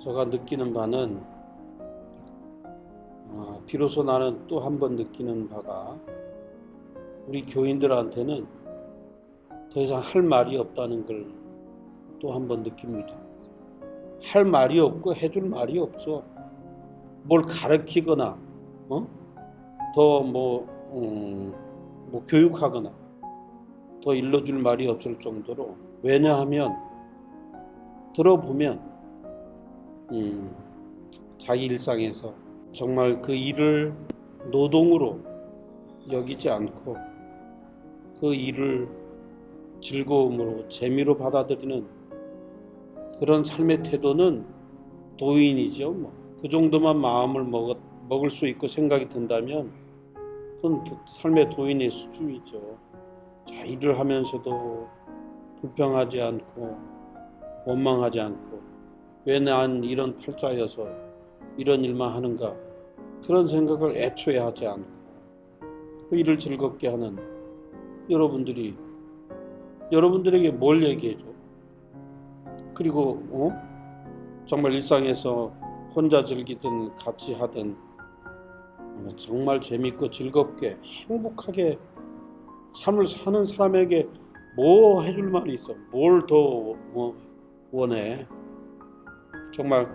제가 느끼는 바는 어, 비로소 나는 또 한 번 느끼는 바가 우리 교인들한테는 더 이상 할 말이 없다는 걸 또 한 번 느낍니다. 할 말이 없고 해줄 말이 없어. 뭘 가르치거나, 어? 더 뭐, 음, 뭐 교육하거나, 더 일러줄 말이 없을 정도로 왜냐하면 들어보면 음, 자기 일상에서 정말 그 일을 노동으로 여기지 않고 그 일을 즐거움으로 재미로 받아들이는 그런 삶의 태도는 도인이죠. 뭐. 그 정도만 마음을 먹, 먹을 수 있고 생각이 든다면 그건 삶의 도인의 수준이죠. 자, 일을 하면서도 불평하지 않고 원망하지 않고 왜 난 이런 팔자여서 이런 일만 하는가 그런 생각을 애초에 하지 않고 그 일을 즐겁게 하는 여러분들이 여러분들에게 뭘 얘기해줘? 그리고 어? 정말 일상에서 혼자 즐기든 같이 하든 정말 재밌고 즐겁게 행복하게 삶을 사는 사람에게 뭐 해줄 말이 있어? 뭘 더 원해? 정말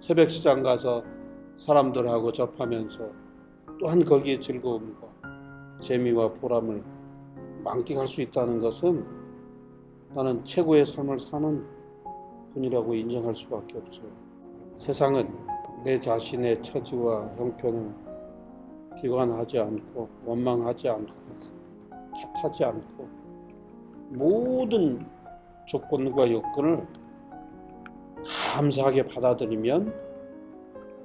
새벽 시장 가서 사람들하고 접하면서 또한 거기에 즐거움과 재미와 보람을 만끽할 수 있다는 것은 나는 최고의 삶을 사는 분이라고 인정할 수밖에 없어요. 세상은 내 자신의 처지와 형편을 비관하지 않고 원망하지 않고 탓하지 않고 모든 조건과 여건을 감사하게 받아들이면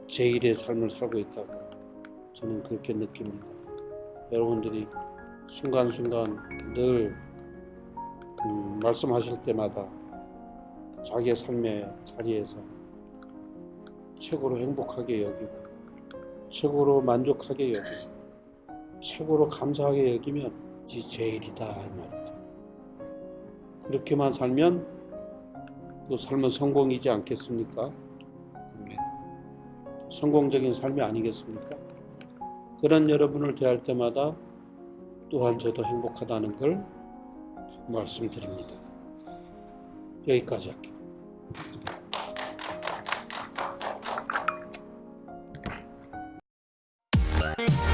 제일의 삶을 살고 있다고 저는 그렇게 느낍니다. 여러분들이 순간순간 늘 음, 말씀하실 때마다 자기의 삶의 자리에서 최고로 행복하게 여기고 최고로 만족하게 여기고 최고로 감사하게 여기면 이 제일이다 이 말이죠. 그렇게만 살면 그 삶은 성공이지 않겠습니까? 성공적인 삶이 아니겠습니까? 그런 여러분을 대할 때마다 또한 저도 행복하다는 걸 말씀드립니다. 여기까지 할게요. Thank.